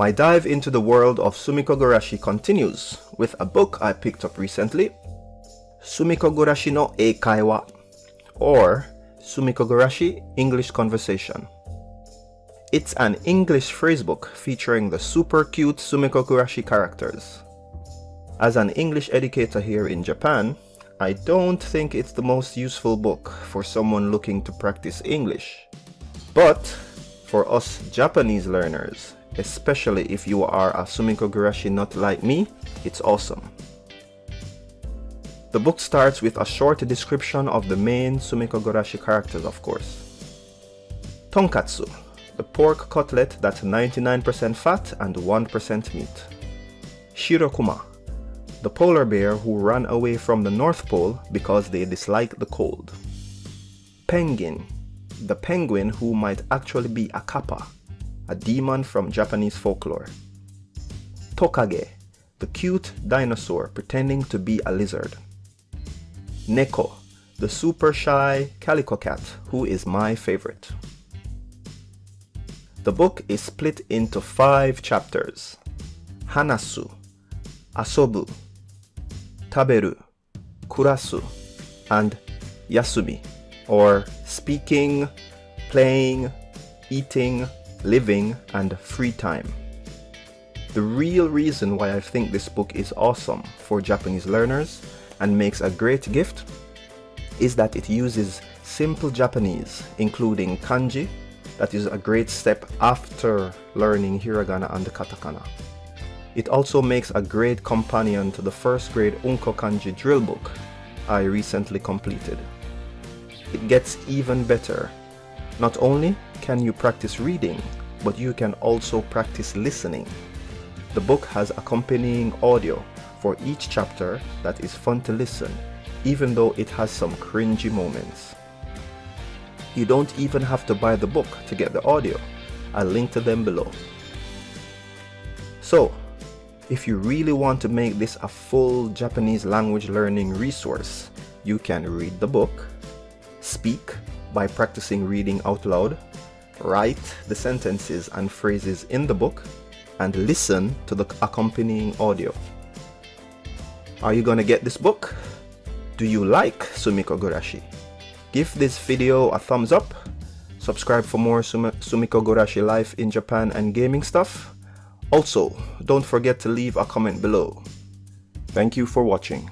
My dive into the world of Sumikko Gurashi continues with a book I picked up recently, Sumikko Gurashi no Eikaiwa, or Sumikko Gurashi English Conversation. It's an English phrasebook featuring the super cute Sumikko Gurashi characters. As an English educator here in Japan, I don't think it's the most useful book for someone looking to practice English. But for us Japanese learners, especially if you are a Sumikko Gurashi nut like me, it's awesome. The book starts with a short description of the main Sumikko Gurashi characters of course. Tonkatsu, the pork cutlet that's 99% fat and 1% meat. Shirokuma, the polar bear who ran away from the North Pole because they dislike the cold. Penguin, the penguin who might actually be a kappa, a demon from Japanese folklore. Tokage, the cute dinosaur pretending to be a lizard. Neko, the super shy calico cat who is my favorite. The book is split into five chapters. Hanasu, Asobu, Taberu, Kurasu, and Yasumi, or speaking, playing, eating, living, and free time. The real reason why I think this book is awesome for Japanese learners and makes a great gift is that it uses simple Japanese, including kanji, that is a great step after learning hiragana and katakana. It also makes a great companion to the first grade Unko Kanji drill book I recently completed. It gets even better. Not only can you practice reading, but you can also practice listening. The book has accompanying audio for each chapter that is fun to listen, even though it has some cringy moments. You don't even have to buy the book to get the audio. I'll link to them below. So, if you really want to make this a full Japanese language learning resource, you can read the book, speak by practicing reading out loud, write the sentences and phrases in the book, and listen to the accompanying audio. Are you gonna get this book? Do you like Sumikko Gurashi? Give this video a thumbs up, subscribe for more Sum Sumikko Gurashi life in Japan and gaming stuff. Also, don't forget to leave a comment below. Thank you for watching.